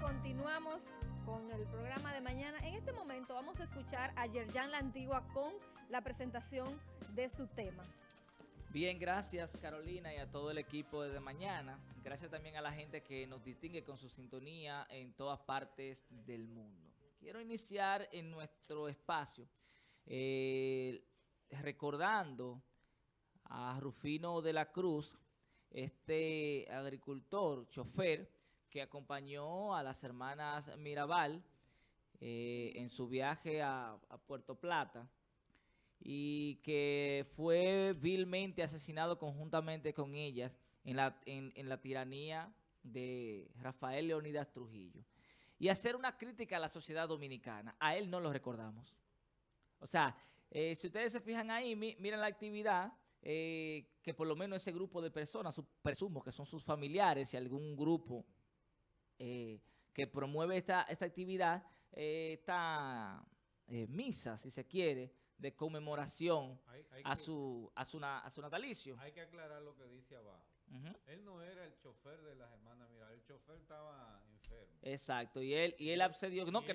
Continuamos con el programa de mañana. En este momento vamos a escuchar a Yerjan La Antigua con la presentación de su tema. Bien, gracias Carolina y a todo el equipo de mañana. Gracias también a la gente que nos distingue con su sintonía en todas partes del mundo. Quiero iniciar en nuestro espacio eh, recordando a Rufino de la Cruz, este agricultor, chofer, que acompañó a las hermanas Mirabal eh, en su viaje a, Puerto Plata y que fue vilmente asesinado conjuntamente con ellas en la, en, la tiranía de Rafael Leonidas Trujillo. Y hacer una crítica a la sociedad dominicana. A él no lo recordamos. O sea, eh, si ustedes se fijan ahí, miren la actividad eh, que por lo menos ese grupo de personas, presumo que son sus familiares y algún grupo eh, que promueve esta, esta actividad, eh, esta eh, misa, si se quiere, de conmemoración a, su, a, su, a su natalicio. Hay que aclarar lo que dice abajo. Él no era el chofer de las hermanas Mira, el chofer estaba enfermo. Exacto, y él y él accedió, no, que,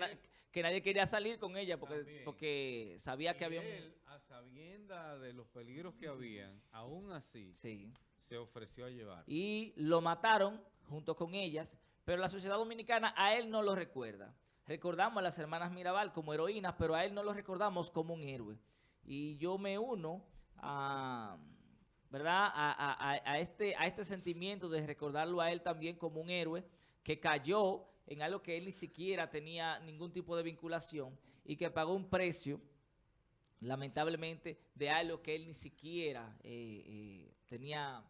que, nadie quería salir con ella porque, porque sabía que había él, a sabienda de los peligros que habían, aún así, sí. se ofreció a llevar. Y lo mataron junto con ellas, pero la sociedad dominicana a él no lo recuerda. Recordamos a las hermanas Mirabal como heroínas, pero a él no lo recordamos como un héroe. Y yo me uno a, ¿verdad? Este, a este sentimiento de recordarlo a él también como un héroe que cayó en algo que él ni siquiera tenía ningún tipo de vinculación y que pagó un precio, lamentablemente, de algo que él ni siquiera eh, eh, tenía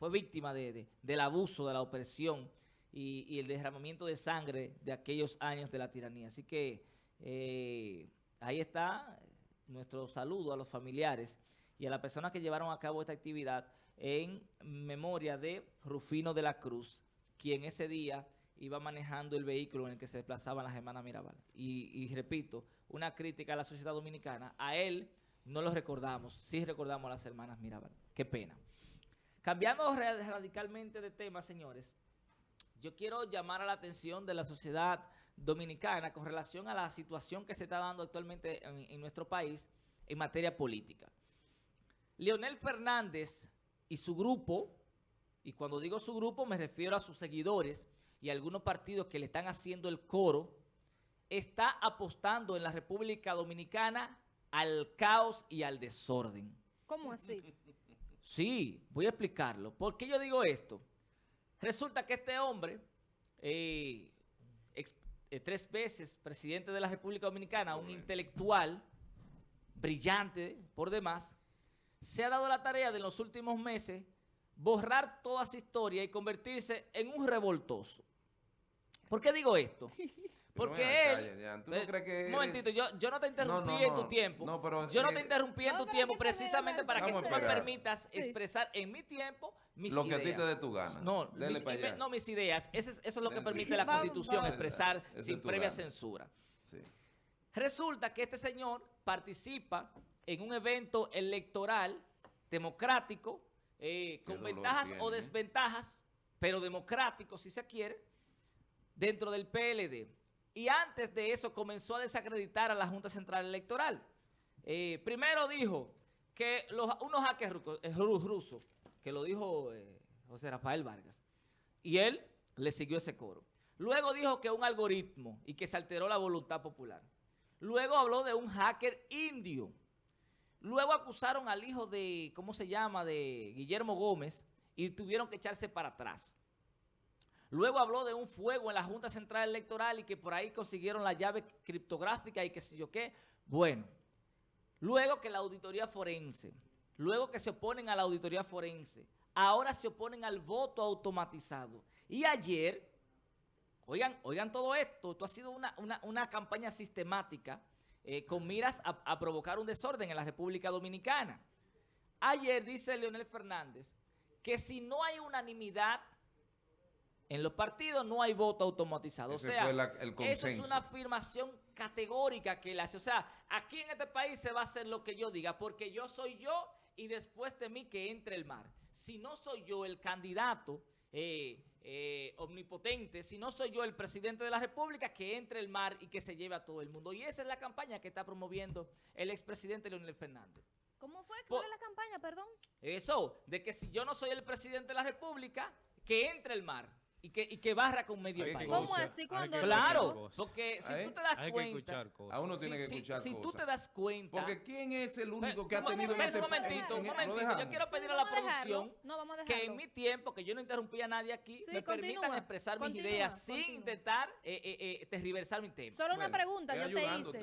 fue víctima de, del abuso, de la opresión y, el derramamiento de sangre de aquellos años de la tiranía. Así que eh, ahí está nuestro saludo a los familiares y a las personas que llevaron a cabo esta actividad en memoria de Rufino de la Cruz, quien ese día iba manejando el vehículo en el que se desplazaban las hermanas Mirabal. Y, y repito, una crítica a la sociedad dominicana, a él no lo recordamos, sí recordamos a las hermanas Mirabal. Qué pena. Cambiando radicalmente de tema, señores, yo quiero llamar a la atención de la sociedad dominicana con relación a la situación que se está dando actualmente en, nuestro país en materia política. Leonel Fernández y su grupo, y cuando digo su grupo me refiero a sus seguidores y a algunos partidos que le están haciendo el coro, está apostando en la República Dominicana al caos y al desorden. ¿Cómo así? Sí, voy a explicarlo. ¿Por qué yo digo esto? Resulta que este hombre, eh, eh, tres veces presidente de la República Dominicana, un intelectual brillante por demás, se ha dado la tarea de en los últimos meses borrar toda su historia y convertirse en un revoltoso. ¿Por qué digo esto? Porque él... ¿tú no crees que un momentito, yo, yo no te interrumpí en tu tiempo. yo no te interrumpí en tu tiempo precisamente para que tú me permitas expresar en mi tiempo mis ideas. Lo que a ti te dé tu gana. No, mis, no mis ideas. Eso es, eso es lo que permite la Constitución, expresar sin previa censura. Resulta que este señor participa en un evento electoral democrático, eh, con ventajas o desventajas, pero democrático si se quiere, dentro del PLD. Y antes de eso comenzó a desacreditar a la Junta Central Electoral. Eh, primero dijo que unos hackers eh, rusos, que lo dijo eh, José Rafael Vargas, y él le siguió ese coro. Luego dijo que un algoritmo y que se alteró la voluntad popular. Luego habló de un hacker indio. Luego acusaron al hijo de, ¿cómo se llama?, de Guillermo Gómez y tuvieron que echarse para atrás. Luego habló de un fuego en la Junta Central Electoral y que por ahí consiguieron la llave criptográfica y que sé yo qué. Bueno, luego que la auditoría forense, luego que se oponen a la auditoría forense, ahora se oponen al voto automatizado. Y ayer, oigan, oigan todo esto, esto ha sido una, campaña sistemática eh, con miras a, a provocar un desorden en la República Dominicana. Ayer dice Leonel Fernández que si no hay unanimidad en los partidos no hay voto automatizado. o sea, eso es una afirmación categórica que él hace. O sea, aquí en este país se va a hacer lo que yo diga, porque yo soy yo y después de mí que entre el mar. Si no soy yo el candidato eh, eh, omnipotente, si no soy yo el presidente de la República, que entre el mar y que se lleve a todo el mundo. Y esa es la campaña que está promoviendo el expresidente Leonel Fernández. ¿Cómo fue? ¿Cuál es la campaña? Perdón. Eso, de que si yo no soy el presidente de la República, que entre el mar y que, y que barra con medio país. ¿Cómo escuchar- así cuando- Claro, escuchar cosas. porque si ¿Eh? tú te das Hay que cuenta... escuchar cosas. A uno si- tiene que si- escuchar si tú cosas. te das cuenta... Porque ¿quién es el único Pero, que ha tenido un momentito, en- un en- ¿lo momentito. Yo quiero pedir a la producción que en mi tiempo, que yo no interrumpí a nadie aquí, me permitan expresar mis ideas sin intentar eh, eh, eh, tergiversar mi tema. Solo una pregunta, yo te hice.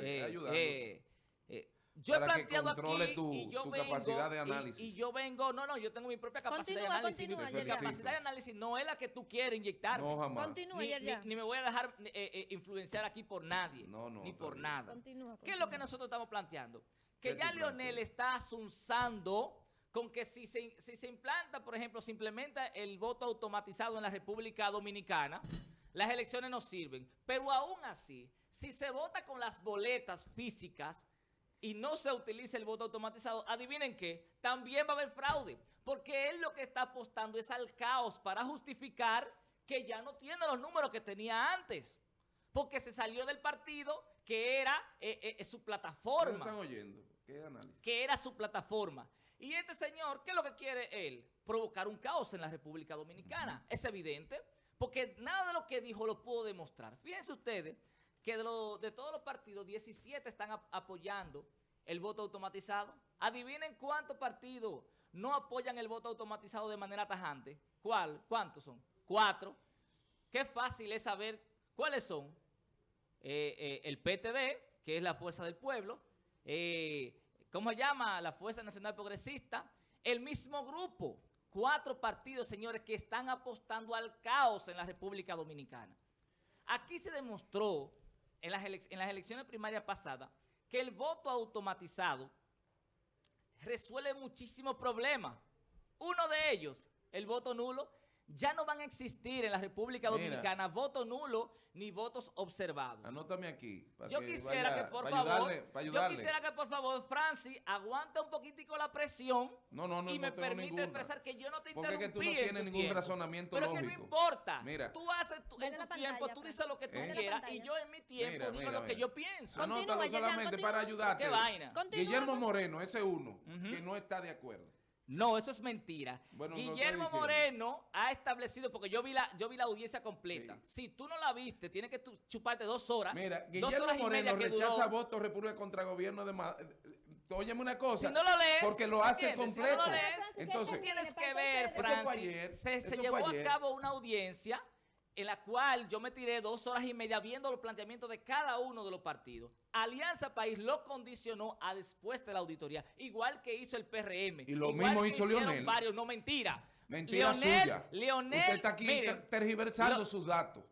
Eh, yo he que planteado controle aquí tu- y yo tu vengo, capacidad de y- análisis. Y, yo vengo, no, no, yo tengo mi propia capacidad Continúa, de análisis. continúa, mi Yerjan. capacidad de análisis no es la que tú quieres inyectar. No, jamás. Continúa, ni, ni- ni me voy a dejar eh, eh, influenciar aquí por nadie, No, no, ni por bien. nada. Continúa, ¿Qué es lo que continúa. nosotros estamos planteando? Que ¿Qué ya planteas? está asunzando con que si se, si se implanta, por ejemplo, se implementa el voto automatizado en la República Dominicana, las elecciones no sirven. Pero aún así, si se vota con las boletas físicas y no se utiliza el voto automatizado, adivinen qué, también va a haber fraude. Porque él lo que está apostando es al caos para justificar que ya no tiene los números que tenía antes. Porque se salió del partido que era eh, eh, su ¿No plataforma están oyendo? ¿Qué análisis? que era su plataforma. Y este señor, ¿qué es lo que quiere él? Provocar un caos en la República Dominicana. Es evidente, porque nada de lo que dijo lo pudo demostrar. Fíjense ustedes que de, lo- de todos los partidos, 17 están ap- apoyando el voto automatizado. Adivinen cuántos partidos no apoyan el voto automatizado de manera tajante. ¿Cuál? ¿Cuántos son? Cuatro. Qué fácil es saber cuáles son. Eh, eh, el PTD, que es la Fuerza del Pueblo, eh, ¿cómo se llama? La Fuerza Nacional Progresista, el mismo grupo, cuatro partidos, señores, que están apostando al caos en la República Dominicana. Aquí se demostró en las, en las elecciones primarias pasadas que el voto automatizado resuelve muchísimos problemas. Uno de ellos, el voto nulo, ya no van a existir en la República Mira. Dominicana votos nulos ni votos observados. Anótame aquí. para Yo quisiera vaya- que por para favor, ayudarle, para yo quisiera que por favor Francis aguante un poquitico la presión No, no, no, y no me permite ninguna. expresar que yo no te Porque es interrumpí que tú no en tienes ningún tiempo. razonamiento Pero que lógico. no importa. Mira. Tú haces en tu tiempo, pantalla, tú dices lo que tú quieras y yo en mi tiempo Mira, digo mira, lo que yo pienso. Continúa, Anótalo solamente continúa. para ayudarte. ¿Qué vaina? Continúa, Guillermo Moreno, ese uno, que no está de acuerdo. No, eso es mentira. Bueno, Guillermo. Moreno ha establecido, porque yo vi la, yo vi la audiencia completa. Sí. Si tú no la viste, tienes que chuparte dos horas. Mira, dos Guillermo horas y media Moreno que rechaza duró. votos República contra gobierno de Ma- Óyeme una cosa. Si no lo lees, porque lo hace ¿entiendes? Si completo. no lo lees, Entonces, tú tienes que ver, entonces- Eso fue Francis, ayer, se, se eso llevó fue a cabo una audiencia en la cual yo me tiré dos horas y media viendo los planteamientos de cada uno de los partidos. Alianza País lo condicionó a después de la auditoría, igual que hizo el PRM. Y lo igual mismo que hizo Leonel. varios, no mentira. mentira Leonel, suya. Leonel, Usted está aquí miren, tergiversando lo- sus datos.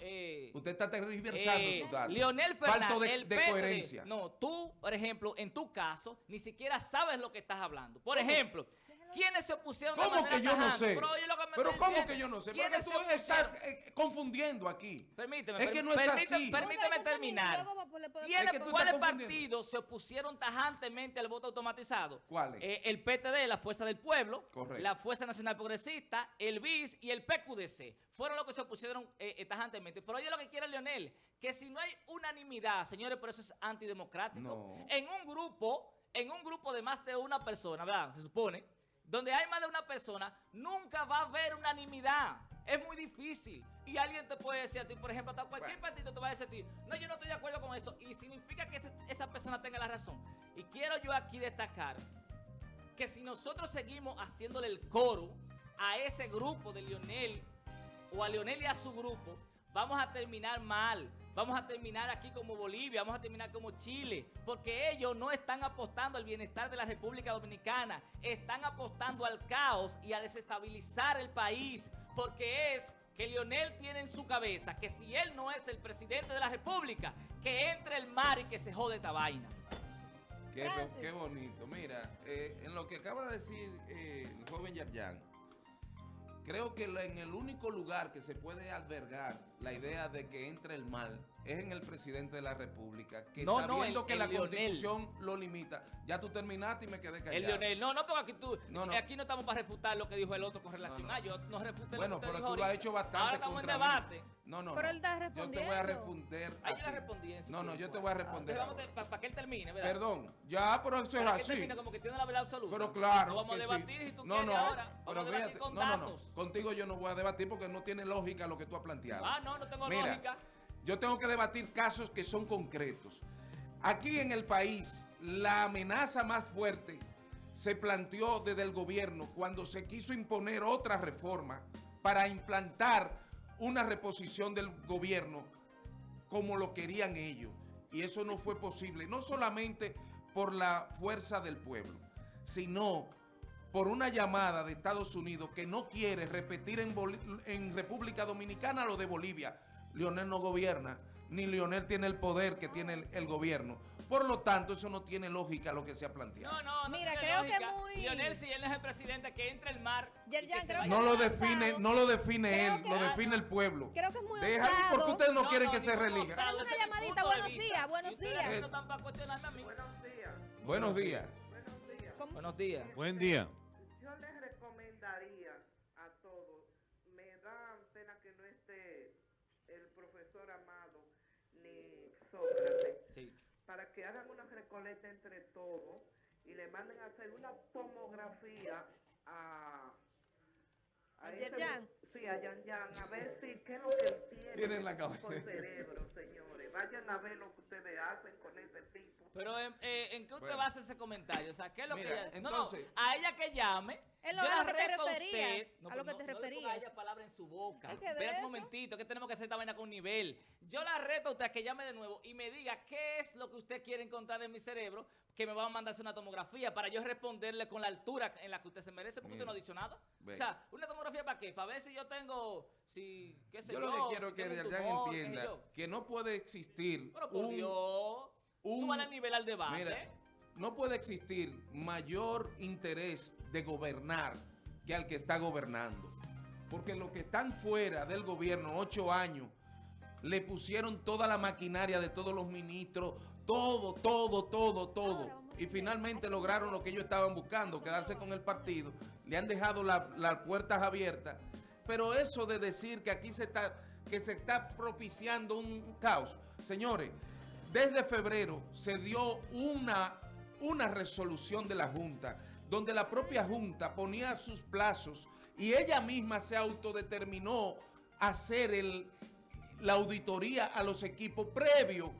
eh, Usted está tergiversando eh, sus datos. Leonel Fernández, Falto de, el de PRD. coherencia. No, tú, por ejemplo, en tu caso, ni siquiera sabes lo que estás hablando. Por ejemplo, ¿quiénes se opusieron de ¿Cómo manera que yo no tajante? sé? Pero, oye lo que me Pero estoy ¿cómo diciendo. que yo no sé? Porque ¿Quiénes tú se estás opusieron? eh, confundiendo aquí. Permíteme, Es que no es permíteme, así. permíteme terminar. luego va- le puede- ¿Quiénes, Es que ¿Cuáles partidos se opusieron tajantemente al voto automatizado? ¿Cuáles? Eh, el PTD, la Fuerza del Pueblo, Correcto. la Fuerza Nacional Progresista, el BIS y el PQDC. Fueron los que se opusieron eh, eh, tajantemente. Pero oye lo que quiere Leonel, que si no hay unanimidad, señores, por eso es antidemocrático. No. En un grupo, en un grupo de más de una persona, ¿verdad? Se supone, donde hay más de una persona, nunca va a haber unanimidad. Es muy difícil. Y alguien te puede decir a ti, por ejemplo, hasta cualquier Bueno. partido te va a decir a ti, no, yo no estoy de acuerdo con eso. Y significa que ese- esa persona tenga la razón. Y quiero yo aquí destacar que si nosotros seguimos haciéndole el coro a ese grupo de Lionel o a Lionel y a su grupo, vamos a terminar mal. Vamos a terminar aquí como Bolivia, vamos a terminar como Chile, porque ellos no están apostando al bienestar de la República Dominicana, están apostando al caos y a desestabilizar el país, porque es que Lionel tiene en su cabeza que si él no es el presidente de la República, que entre el mar y que se jode esta vaina. Qué, bonito. Mira, eh, en lo que acaba de decir eh, el joven Yarjan, creo que en el único lugar que se puede albergar la idea de que entre el mal es en el presidente de la República, que No, no, sabiendo el- que el la constitución lo limita. Ya tú terminaste y me quedé callado. El Leonel, no, no, porque aquí tú, No, no. aquí no estamos para refutar lo que dijo el otro con relación a yo, no refuté Bueno, lo que pero dijo tú lo has hecho bastante Ahora estamos en mí. No, no, Pero él está Yo te voy a respondiendo. responder a Ahí yo le respondí en su No, no, yo te voy a responder Entonces vamos ahora. a- para que él termine, ¿verdad? Perdón, ya, pero eso es que así. termine como que tiene la verdad absoluta. Pero claro No vamos que a sí. debatir si tú no, quieres no, ahora. Vamos pero a debatir fíjate, con no, no. Contigo yo no voy a debatir porque no tiene lógica lo que tú has planteado. Ah, no, no tengo Mira, lógica. yo tengo que debatir casos que son concretos. Aquí en el país, la amenaza más fuerte se planteó desde el gobierno cuando se quiso imponer otra reforma para implantar una reposición del gobierno como lo querían ellos. Y eso no fue posible, no solamente por la fuerza del pueblo, sino por una llamada de Estados Unidos que no quiere repetir en, República Dominicana lo de Bolivia. Leonel no gobierna, ni Leonel tiene el poder que tiene el gobierno. Por lo tanto, eso no tiene lógica lo que se ha planteado. No, no, no Mira, tiene creo que lógica. muy- Lionel, si él no es el presidente, que entre el mar. y Yerjan, que se creo vaya. No lo muy define, no lo define Creo él, que- lo define el pueblo. Creo que es muy Déjalo osado. porque ustedes no, No, quieren no, que se relija. osado, Una llamadita, buenos días, buenos días. para cuestionar a mí. Buenos días. Buenos días. Buen día. Yo les recomendaría a todos, me da pena que no esté el profesor Amado ni Sócrates, Sí. para que entre todos y le manden a hacer una tomografía a... ¿A ese- Yerjan? Sí, a Yan Yan, a ver si qué es lo que tiene Tiene en la cabeza. por cerebro, señores. Vayan a ver lo que ustedes hacen con ese tipo. Pero ¿en, eh, ¿en qué usted Bueno. basa ese comentario? O sea, ¿qué es lo Mira, que ella... No, entonces- no, a ella que llame. Es lo- yo a la lo que te usted- referías, No, a lo que no- te no le referías. ella palabra en su boca. Espera un momentito, que tenemos que hacer esta vaina con nivel. Yo la reto a usted a que llame de nuevo y me diga qué es lo que usted quiere encontrar en mi cerebro, que me va a mandarse una tomografía para yo responderle con la altura en la que usted se merece, porque Mira, usted no ha dicho nada. O sea, ¿una tomografía para qué? Para ver si yo tengo, si, qué sé Yo yo, lo que quiero si que sé entienda que no puede existir Pero por un, Dios, un- súbale el nivel al debate. Mira, no puede existir mayor interés de gobernar que al que está gobernando. Porque los que están fuera del gobierno, ocho años, le pusieron toda la maquinaria de todos los ministros, todo, todo, todo, todo. Y finalmente lograron lo que ellos estaban buscando, quedarse con el partido. Le han dejado la- las puertas abiertas. Pero eso de decir que aquí se está, que se está propiciando un caos. Señores, desde febrero se dio una, una resolución de la Junta, donde la propia Junta ponía sus plazos y ella misma se autodeterminó hacer el, la auditoría a los equipos previo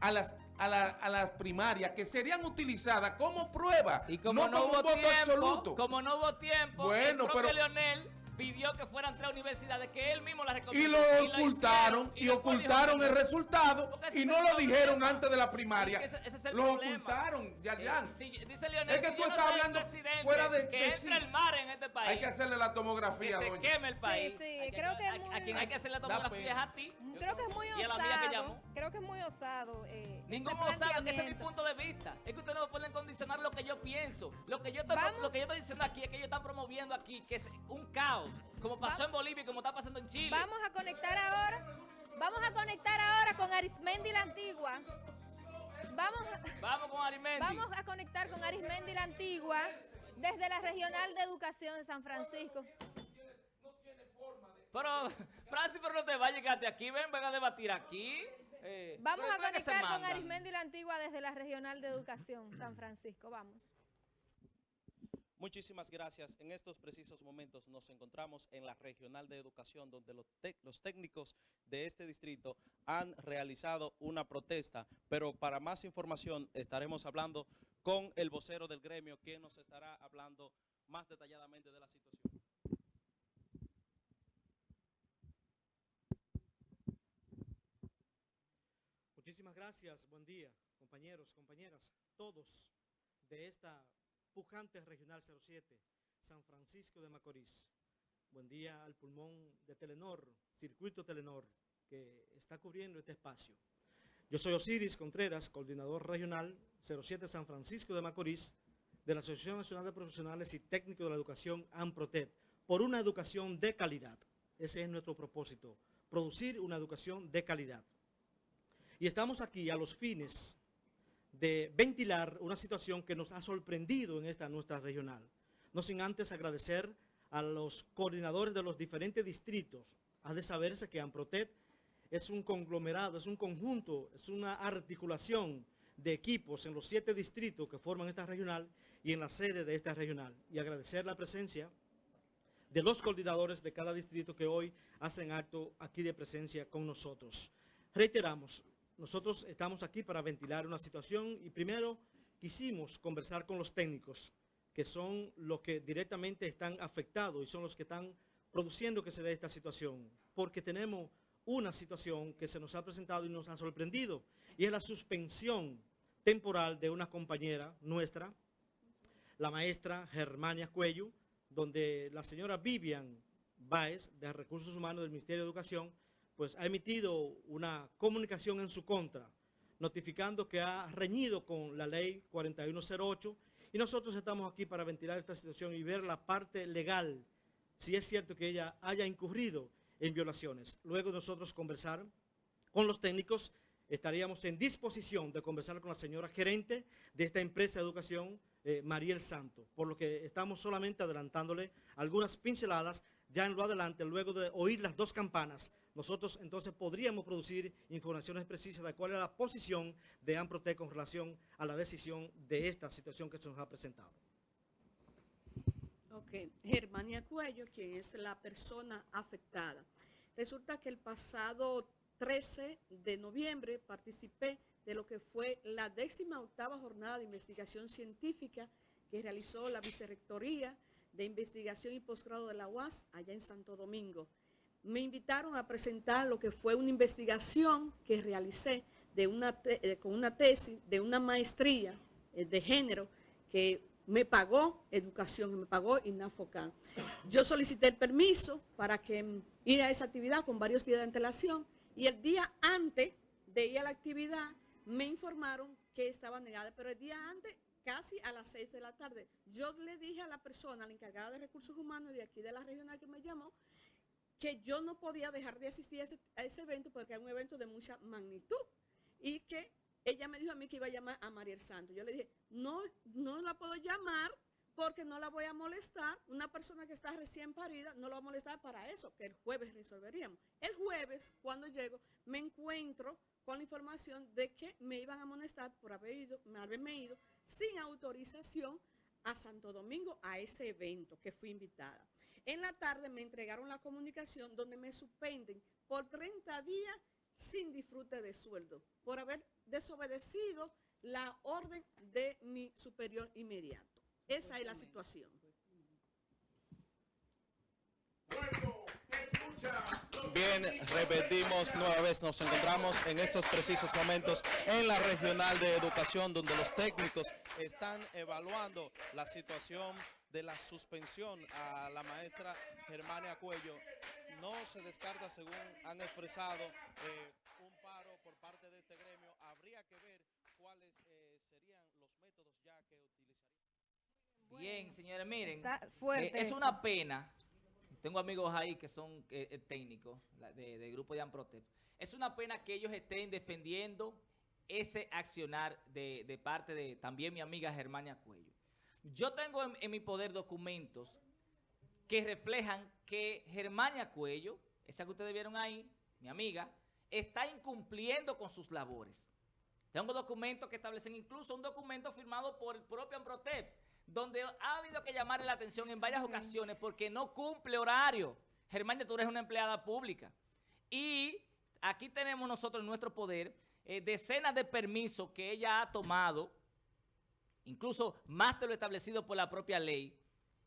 a las, a, la- a las primarias que serían utilizadas como prueba, Y como no, como hubo un voto tiempo, absoluto. como no hubo tiempo, Bueno, el pero- Leonel pidió que fueran tres universidades que él mismo las y recomendó. lo ocultaron hicieron, y, ocultaron dijo el resultado y no lo problema. dijeron antes de la primaria. Ese- ese es el lo problema. ocultaron, Yarjan. Eh, si- dice Leonel, Es que si tú no estás hablando presidente, fuera de- que de entre sí. el mar en este país. Hay que hacerle la tomografía, que se doña. queme el país. sí, Hay creo que es muy- a quien hay que hacer la tomografía es a ti. Creo que es muy Y a la mía que osado. llamó. Creo que es muy osado. Eh, Ningún osado, que ese es mi punto de vista. Es que ustedes no pueden condicionar lo que yo pienso. Lo que yo estoy, Vamos. lo que yo estoy diciendo aquí es que ellos están promoviendo aquí que es un caos, como pasó Va- en Bolivia y como está pasando en Chile. Vamos a conectar ahora. Vamos a conectar ahora con Arismendi la Antigua. Vamos, a- Vamos con Arimendi. vamos a conectar con Arismendi la Antigua desde la Regional de Educación de San Francisco. Pero, Francis, pero no te vayas, quédate aquí. Ven, ven a debatir aquí. Eh, Vamos a ¿por qué se conectar con? Arismendi la Antigua desde la Regional de Educación San Francisco. Vamos. Muchísimas gracias. En estos precisos momentos nos encontramos en la Regional de Educación, donde los, los técnicos de este distrito han realizado una protesta. Pero para más información estaremos hablando con el vocero del gremio, quien nos estará hablando más detalladamente de la situación. Muchísimas gracias, buen día, compañeros, compañeras, todos de esta pujante regional 07, San Francisco de Macorís. Buen día al pulmón de Telenor, Circuito Telenor, que está cubriendo este espacio. Yo soy Osiris Contreras, coordinador regional 07 San Francisco de Macorís, de la Asociación Nacional de Profesionales y Técnicos de la Educación, AMPROTED, por una educación de calidad. Ese es nuestro propósito, producir una educación de calidad. Y estamos aquí a los fines de ventilar una situación que nos ha sorprendido en esta nuestra regional. No sin antes agradecer a los coordinadores de los diferentes distritos. Ha de saberse que AMPROTET es un conglomerado, es un conjunto, es una articulación de equipos en los siete distritos que forman esta regional y en la sede de esta regional. Y agradecer la presencia de los coordinadores de cada distrito que hoy hacen acto aquí de presencia con nosotros. Reiteramos, nosotros estamos aquí para ventilar una situación y primero quisimos conversar con los técnicos, que son los que directamente están afectados y son los que están produciendo que se dé esta situación, porque tenemos una situación que se nos ha presentado y nos ha sorprendido, y es la suspensión temporal de una compañera nuestra, la maestra Germania Cuello, donde la señora Vivian Baez, de Recursos Humanos del Ministerio de Educación, pues ha emitido una comunicación en su contra, notificando que ha reñido con la ley 4108 y nosotros estamos aquí para ventilar esta situación y ver la parte legal, si es cierto que ella haya incurrido en violaciones. Luego nosotros conversar con los técnicos, estaríamos en disposición de conversar con la señora gerente de esta empresa de educación, eh, Mariel Santo, por lo que estamos solamente adelantándole algunas pinceladas ya en lo adelante, luego de oír las dos campanas, nosotros entonces podríamos producir informaciones precisas de cuál es la posición de AMPROTEC con relación a la decisión de esta situación que se nos ha presentado. Ok, Germania Cuello, quien es la persona afectada. Resulta que el pasado 13 de noviembre participé de lo que fue la décima octava jornada de investigación científica que realizó la Vicerrectoría de Investigación y Posgrado de la UAS allá en Santo Domingo me invitaron a presentar lo que fue una investigación que realicé eh, con una tesis de una maestría eh, de género que me pagó educación, me pagó INAFOCAN. Yo solicité el permiso para que ir a esa actividad con varios días de antelación y el día antes de ir a la actividad me informaron que estaba negada, pero el día antes, casi a las 6 de la tarde, yo le dije a la persona, la encargada de recursos humanos de aquí de la regional que me llamó, que yo no podía dejar de asistir a ese, evento porque era un evento de mucha magnitud y que ella me dijo a mí que iba a llamar a Mariel Santos. Yo le dije, no, no la puedo llamar porque no la voy a molestar. Una persona que está recién parida no la va a molestar para eso, que el jueves resolveríamos. El jueves, cuando llego, me encuentro con la información de que me iban a molestar por haber ido, haberme ido sin autorización a Santo Domingo a ese evento que fui invitada. En la tarde me entregaron la comunicación donde me suspenden por 30 días sin disfrute de sueldo, por haber desobedecido la orden de mi superior inmediato. Esa es la situación. Bien, repetimos nueva vez, nos encontramos en estos precisos momentos en la regional de educación donde los técnicos están evaluando la situación de la suspensión a la maestra Germania Cuello. No se descarta, según han expresado, eh, un paro por parte de este gremio. Habría que ver cuáles eh, serían los métodos ya que utilizarían. Bien, señores, miren, eh, es una pena. Tengo amigos ahí que son técnicos del grupo de Amprotep. Es una pena que ellos estén defendiendo ese accionar de, de parte de también mi amiga Germania Cuello. Yo tengo en, mi poder documentos que reflejan que Germania Cuello, esa que ustedes vieron ahí, mi amiga, está incumpliendo con sus labores. Tengo documentos que establecen incluso un documento firmado por el propio Amprotep, donde ha habido que llamarle la atención en varias ocasiones porque no cumple horario. Germania, tú eres una empleada pública. Y aquí tenemos nosotros en nuestro poder eh, decenas de permisos que ella ha tomado incluso más de lo establecido por la propia ley,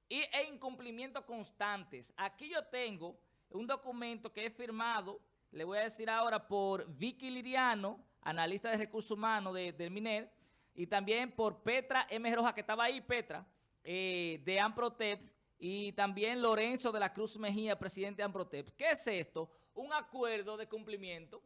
y, e incumplimientos constantes. Aquí yo tengo un documento que es firmado, le voy a decir ahora, por Vicky Liriano, analista de recursos humanos de, del MINER, y también por Petra M. Roja, que estaba ahí, Petra, eh, de Amprotep, y también Lorenzo de la Cruz Mejía, presidente de Amprotep. ¿Qué es esto? Un acuerdo de cumplimiento.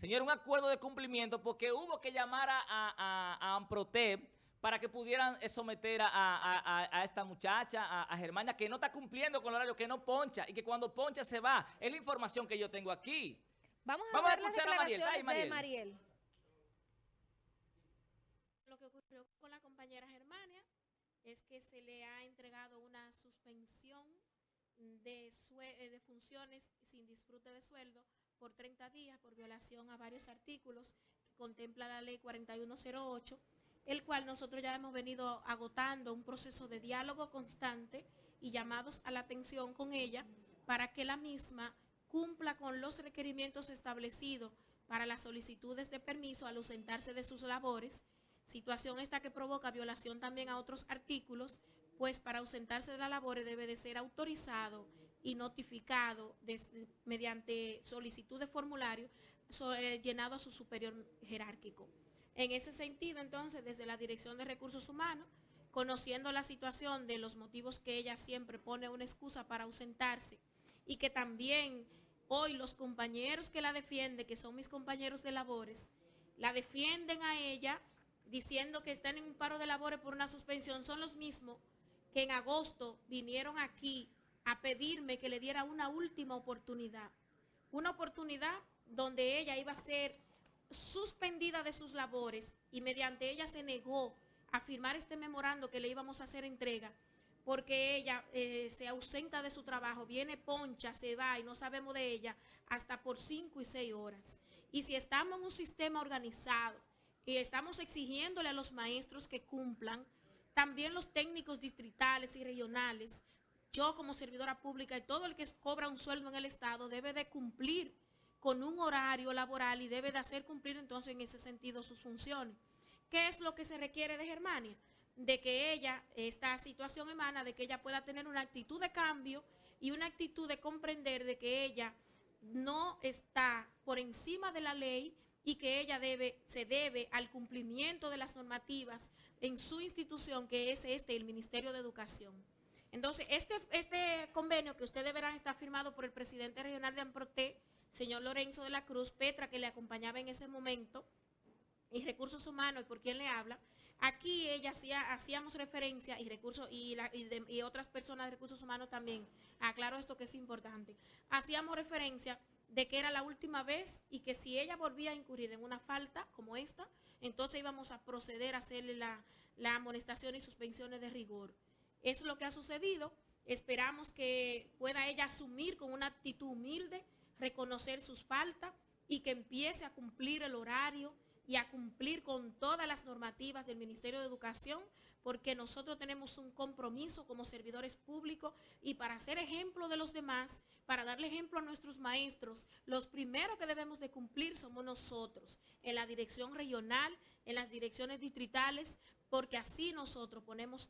Señor, un acuerdo de cumplimiento porque hubo que llamar a, a, a Amprotep para que pudieran eh, someter a, a- a- a esta muchacha, a, a Germania, que no está cumpliendo con el horario, que no poncha, y que cuando poncha se va. Es la información que yo tengo aquí. Vamos a Vamos a ver las escuchar a Mariel. declaraciones Ay, de Mariel. Mariel. Lo que ocurrió con la Germania es que se le ha entregado una suspensión de, eh, de funciones sin disfrute de sueldo por 30 días por violación a varios artículos que contempla la ley 4108, el cual nosotros ya hemos venido agotando un proceso de diálogo constante y llamados a la atención con ella para que la misma cumpla con los requerimientos establecidos para las solicitudes de permiso al ausentarse de sus labores, situación esta que provoca violación también a otros artículos, pues para ausentarse de las labores debe de ser autorizado y notificado mediante solicitud de formulario eh, llenado a su superior jerárquico. En ese sentido, entonces, desde la Dirección de Recursos Humanos, conociendo la situación de los motivos que ella siempre pone una excusa para ausentarse y que también hoy los compañeros que la defienden, que son mis compañeros de labores, la defienden a ella diciendo que están en un paro de labores por una suspensión, son los mismos que en agosto vinieron aquí a pedirme que le diera una última oportunidad. Una oportunidad donde ella iba a ser suspendida de sus labores y mediante ella se negó a firmar este memorando que le íbamos a hacer entrega porque ella eh, se ausenta de su trabajo, viene poncha, se va y no sabemos de ella hasta por cinco y seis horas. Y si estamos en un sistema organizado y estamos exigiéndole a los maestros que cumplan, también los técnicos distritales y regionales, yo como servidora pública y todo el que cobra un sueldo en el Estado debe de cumplir con un horario laboral y debe de hacer cumplir entonces en ese sentido sus funciones. ¿Qué es lo que se requiere de Germania? De que ella, esta situación emana de que ella pueda tener una actitud de cambio y una actitud de comprender de que ella no está por encima de la ley y que ella debe, se debe al cumplimiento de las normativas en su institución, que es este, el Ministerio de Educación. Entonces, este, este convenio que ustedes verán está firmado por el presidente regional de AMPROTE, señor Lorenzo de la Cruz, Petra, que le acompañaba en ese momento, y Recursos Humanos, y por quién le habla, aquí ella hacía, hacíamos referencia, y recursos y, la- y de- y otras personas de Recursos Humanos también, aclaro esto que es importante, hacíamos referencia de que era la última vez y que si ella volvía a incurrir en una falta como esta, entonces íbamos a proceder a hacerle la, la amonestación y suspensiones de rigor. Eso es lo que ha sucedido. Esperamos que pueda ella asumir con una actitud humilde, reconocer sus faltas y que empiece a cumplir el horario y a cumplir con todas las normativas del Ministerio de Educación, porque nosotros tenemos un compromiso como servidores públicos y para ser ejemplo de los demás, para darle ejemplo a nuestros maestros, los primeros que debemos de cumplir somos nosotros, en la dirección regional, en las direcciones distritales, porque así nosotros ponemos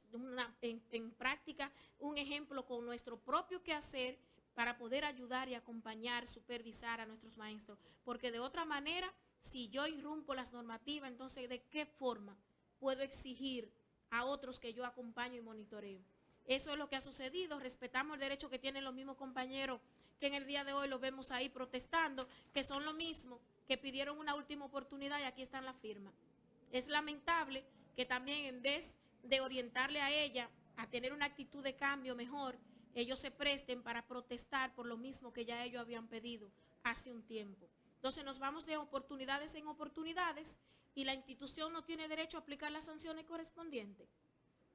en práctica un ejemplo con nuestro propio quehacer para poder ayudar y acompañar, supervisar a nuestros maestros. Porque de otra manera, si yo irrumpo las normativas, entonces ¿de qué forma puedo exigir a otros que yo acompaño y monitoreo? Eso es lo que ha sucedido. Respetamos el derecho que tienen los mismos compañeros que en el día de hoy los vemos ahí protestando, que son lo mismo, que pidieron una última oportunidad y aquí están las firmas. Es lamentable que también en vez de orientarle a ella a tener una actitud de cambio mejor, ellos se presten para protestar por lo mismo que ya ellos habían pedido hace un tiempo. Entonces nos vamos de oportunidades en oportunidades y la institución no tiene derecho a aplicar las sanciones correspondientes,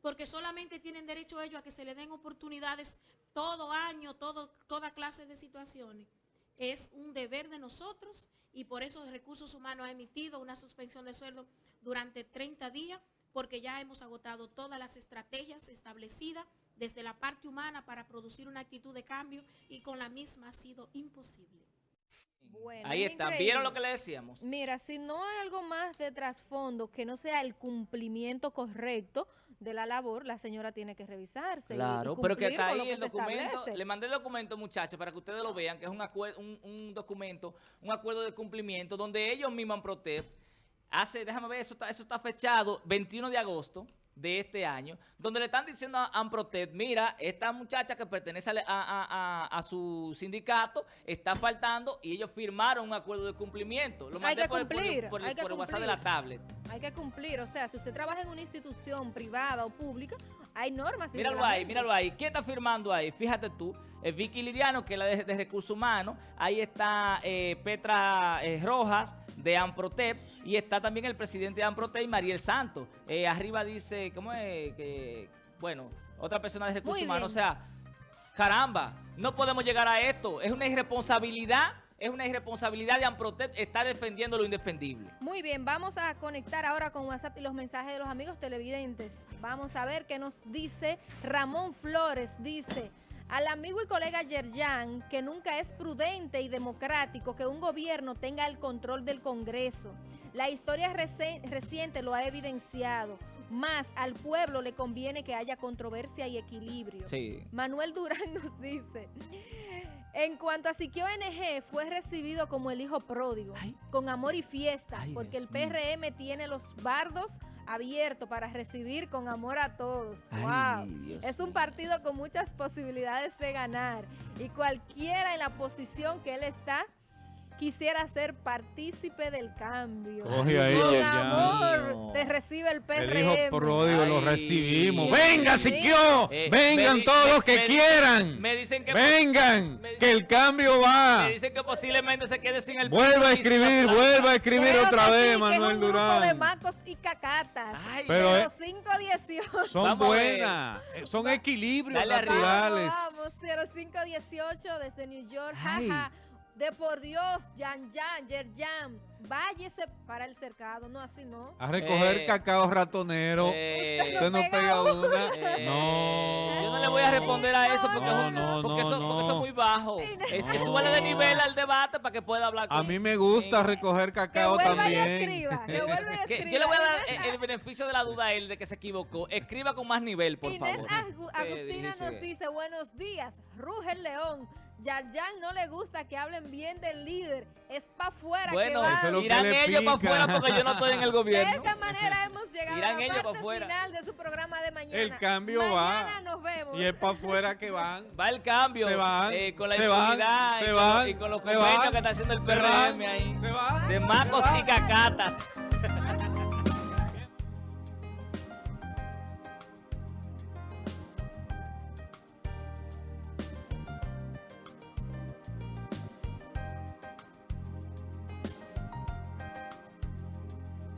porque solamente tienen derecho ellos a que se le den oportunidades todo año, todo, toda clase de situaciones. Es un deber de nosotros y por eso Recursos Humanos ha emitido una suspensión de sueldo durante 30 días, porque ya hemos agotado todas las estrategias establecidas desde la parte humana para producir una actitud de cambio y con la misma ha sido imposible. Bueno, Ahí es está. increíble. ¿Vieron lo que le decíamos? Mira, si no hay algo más de trasfondo que no sea el cumplimiento correcto de la labor, la señora tiene que revisarse. y- y Claro, pero que está ahí que el documento. establece. Le mandé el documento, muchachos, para que ustedes lo vean, que es un, un, un documento, un acuerdo de cumplimiento, donde ellos mismos en Protef hace, déjame ver, eso está, eso está fechado 21 de agosto, de este año, donde le están diciendo a Amprotec, mira, esta muchacha que pertenece a, a- a- a su sindicato está faltando y ellos firmaron un acuerdo de cumplimiento. Lo Hay que por, el- por el- cumplir, por el- hay que por el WhatsApp de cumplir. la tablet. Hay que cumplir, o sea, si usted trabaja en una institución privada o pública, hay normas Míralo ahí, míralo ahí. ¿Quién está firmando ahí? Fíjate tú. Vicky Liriano, que es la de, de Recursos Humanos. Ahí está eh, Petra eh, Rojas, de Amprotep. Y está también el presidente de Amprotep, Mariel Santos. Eh, arriba dice, ¿cómo es? Que, bueno, otra persona de Recursos Muy Humanos. O sea, caramba, no podemos llegar a esto. Es una irresponsabilidad, es una irresponsabilidad de Amprotep estar defendiendo lo indefendible. Muy bien, vamos a conectar ahora con WhatsApp y los mensajes de los amigos televidentes. Vamos a ver qué nos dice Ramón Flores. Dice, al amigo y colega Yerjan, que nunca es prudente y democrático que un gobierno tenga el control del Congreso. La historia reci- reciente lo ha evidenciado. Más al pueblo le conviene que haya controversia y equilibrio. Sí. Manuel Durán nos dice, en cuanto a Siquio NG, fue recibido como el hijo pródigo, con amor y fiesta, Ay, porque Dios el PRM tiene los bardos abiertos para recibir con amor a todos. Ay, ¡Wow! Dios Es un mío. partido con muchas posibilidades de ganar y cualquiera en la posición que él está quisiera ser partícipe del cambio. Coge ahí, con amor te recibe el PRM. El hijo pródigo lo recibimos. Dios ¡Venga, mío. Siquio! Eh, ¡Vengan me todos me- los que me- quieran! Me dicen que ¡Vengan! me dicen- ¡Que el cambio va! Me dicen que posiblemente se quede sin el Vuelva a escribir, vuelva a escribir Creo otra vez, sí, que es Manuel un grupo de Durán. macos y cacatas. Ay, Pero, eh, 0518. Son buenas, eh, son equilibrios Dale arriba. naturales. Vamos, 0518 desde New York. Ay. Jaja. De por Dios, Yan Yan, Yerjan, váyese para el cercado. No, así no. A recoger Eh, cacao ratonero. Eh, Usted no pega una. eh, No. Yo no le voy a responder a eso porque, No, eso- no, porque no, eso, porque eso no. es muy bajo. Es que de nivel al debate para que pueda hablar A con- mí me gusta Eh, recoger Que cacao vuelva y también. escriba. Que vuelva y que escriba. yo le voy a dar el, el beneficio de la duda a él de que se equivocó. Escriba con más nivel, por Inés favor. Agu- Agustina dice- nos dice, buenos días, ruge el león. Yarjan no le gusta que hablen bien del líder. Es para afuera Bueno, que va. Lo que irán le ellos para afuera porque yo no estoy en el De gobierno. esta manera hemos llegado Irán a la ellos pa' parte final de su programa de mañana. El cambio mañana va. nos vemos. Y es para afuera que van. Va el cambio Se van, eh, con la se van, impunidad y, se con, van, y con los convenios van, que está haciendo el PRM van, ahí. se van, De macos van. y cacatas.